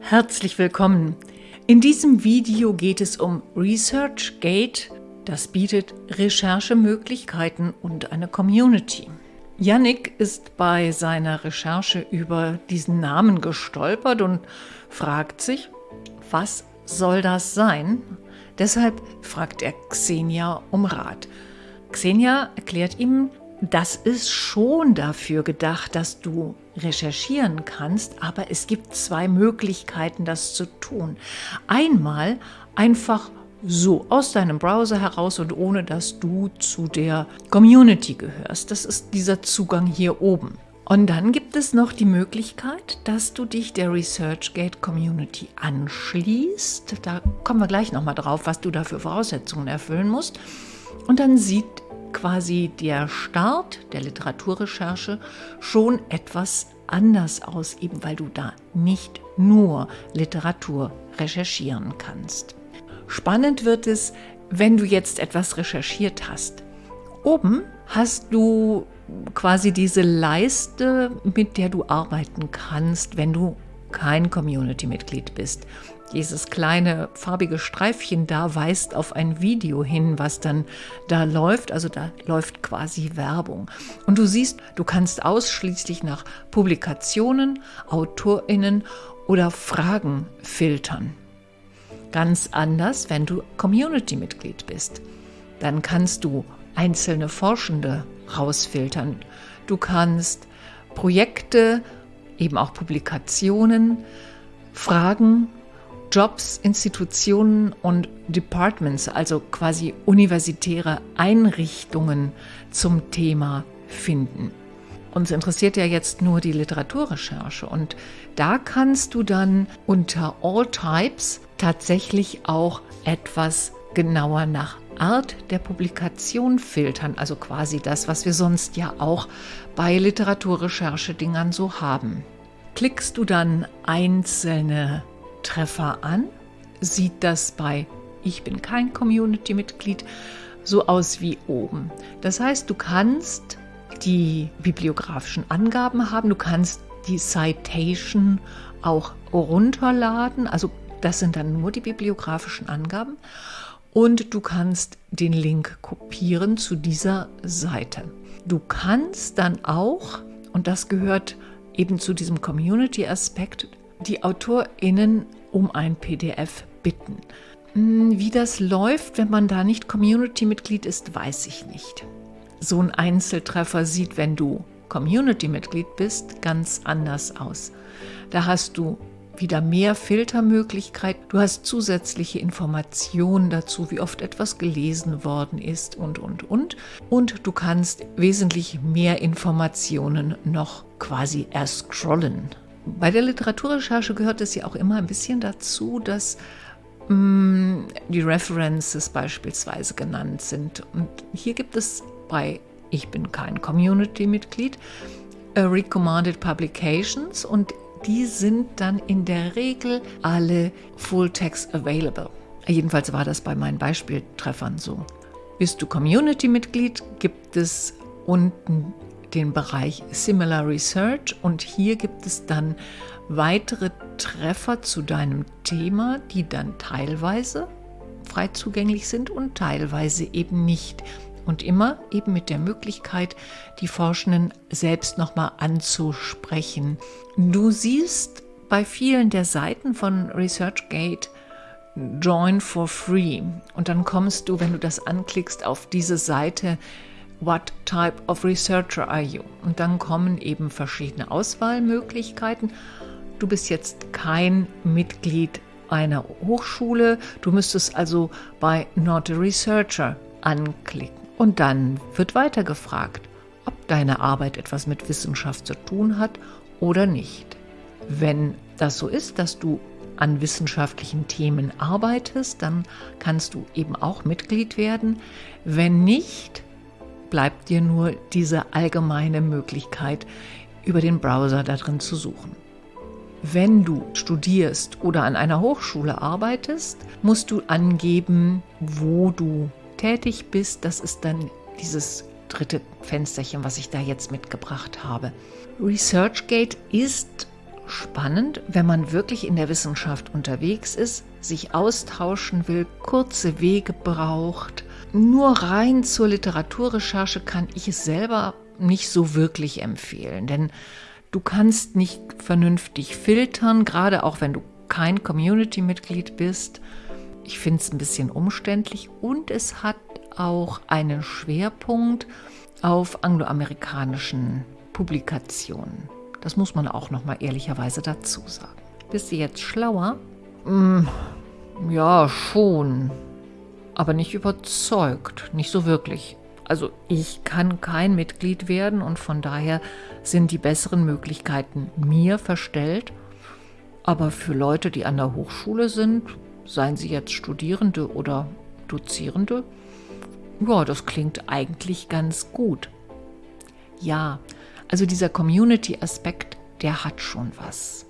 Herzlich willkommen. In diesem Video geht es um ResearchGate. Das bietet Recherchemöglichkeiten und eine Community. Yannick ist bei seiner Recherche über diesen Namen gestolpert und fragt sich, was soll das sein? Deshalb fragt er Xenia um Rat. Xenia erklärt ihm, das ist schon dafür gedacht, dass du recherchieren kannst, aber es gibt zwei Möglichkeiten, das zu tun. Einmal einfach so aus deinem Browser heraus und ohne dass du zu der Community gehörst. Das ist dieser Zugang hier oben. Und dann gibt es noch die Möglichkeit, dass du dich der ResearchGate Community anschließt. Da kommen wir gleich nochmal drauf, was du da für Voraussetzungen erfüllen musst. Und dann sieht quasi der Start der Literaturrecherche schon etwas anders aus, eben weil du da nicht nur Literatur recherchieren kannst. Spannend wird es, wenn du jetzt etwas recherchiert hast. Oben hast du quasi diese Leiste, mit der du arbeiten kannst, wenn du kein Community-Mitglied bist. Dieses kleine farbige Streifchen da weist auf ein Video hin, was dann da läuft. Also da läuft quasi Werbung. Und du siehst, du kannst ausschließlich nach Publikationen, AutorInnen oder Fragen filtern. Ganz anders, wenn du Community-Mitglied bist. Dann kannst du einzelne Forschende rausfiltern. Du kannst Projekte, eben auch Publikationen, Fragen Jobs, Institutionen und Departments, also quasi universitäre Einrichtungen zum Thema finden. Uns interessiert ja jetzt nur die Literaturrecherche und da kannst du dann unter All Types tatsächlich auch etwas genauer nach Art der Publikation filtern, also quasi das, was wir sonst ja auch bei Literaturrecherche-Dingern so haben. Klickst du dann einzelne Treffer an, sieht das bei Ich bin kein Community-Mitglied so aus wie oben. Das heißt, du kannst die bibliografischen Angaben haben, du kannst die Citation auch runterladen, also das sind dann nur die bibliografischen Angaben und du kannst den Link kopieren zu dieser Seite. Du kannst dann auch, und das gehört eben zu diesem Community-Aspekt, die AutorInnen um ein PDF bitten. Hm, wie das läuft, wenn man da nicht Community-Mitglied ist, weiß ich nicht. So ein Einzeltreffer sieht, wenn du Community-Mitglied bist, ganz anders aus. Da hast du wieder mehr Filtermöglichkeit. Du hast zusätzliche Informationen dazu, wie oft etwas gelesen worden ist und, und, und. Und du kannst wesentlich mehr Informationen noch quasi erscrollen. Bei der Literaturrecherche gehört es ja auch immer ein bisschen dazu, dass mh, mm, die References beispielsweise genannt sind. Und hier gibt es bei Ich bin kein Community-Mitglied äh, Recommended Publications und die sind dann in der Regel alle Full Text Available. Jedenfalls war das bei meinen Beispieltreffern so. Bist du Community-Mitglied, gibt es unten den Bereich Similar Research und hier gibt es dann weitere Treffer zu deinem Thema, die dann teilweise frei zugänglich sind und teilweise eben nicht. Und immer eben mit der Möglichkeit, die Forschenden selbst nochmal anzusprechen. Du siehst bei vielen der Seiten von ResearchGate Join for Free. Und dann kommst du, wenn du das anklickst, auf diese Seite What type of researcher are you? Und dann kommen eben verschiedene Auswahlmöglichkeiten. Du bist jetzt kein Mitglied einer Hochschule, du müsstest also bei Not a Researcher anklicken. Und dann wird weiter gefragt, ob deine Arbeit etwas mit Wissenschaft zu tun hat oder nicht. Wenn das so ist, dass du an wissenschaftlichen Themen arbeitest, dann kannst du eben auch Mitglied werden. Wenn nicht, bleibt dir nur diese allgemeine Möglichkeit, über den Browser darin zu suchen. Wenn du studierst oder an einer Hochschule arbeitest, musst du angeben, wo du tätig bist. Das ist dann dieses dritte Fensterchen, was ich da jetzt mitgebracht habe. ResearchGate ist spannend, wenn man wirklich in der Wissenschaft unterwegs ist, sich austauschen will, kurze Wege braucht. Nur rein zur Literaturrecherche kann ich es selber nicht so wirklich empfehlen, denn du kannst nicht vernünftig filtern, gerade auch wenn du kein Community-Mitglied bist. Ich finde es ein bisschen umständlich und es hat auch einen Schwerpunkt auf angloamerikanischen Publikationen. Das muss man auch noch mal ehrlicherweise dazu sagen. Bist du jetzt schlauer? Mm, ja, schon. Aber nicht überzeugt. Nicht so wirklich. Also ich kann kein Mitglied werden und von daher sind die besseren Möglichkeiten mir verstellt. Aber für Leute, die an der Hochschule sind, seien sie jetzt Studierende oder Dozierende, ja, das klingt eigentlich ganz gut. Ja, also dieser Community-Aspekt, der hat schon was.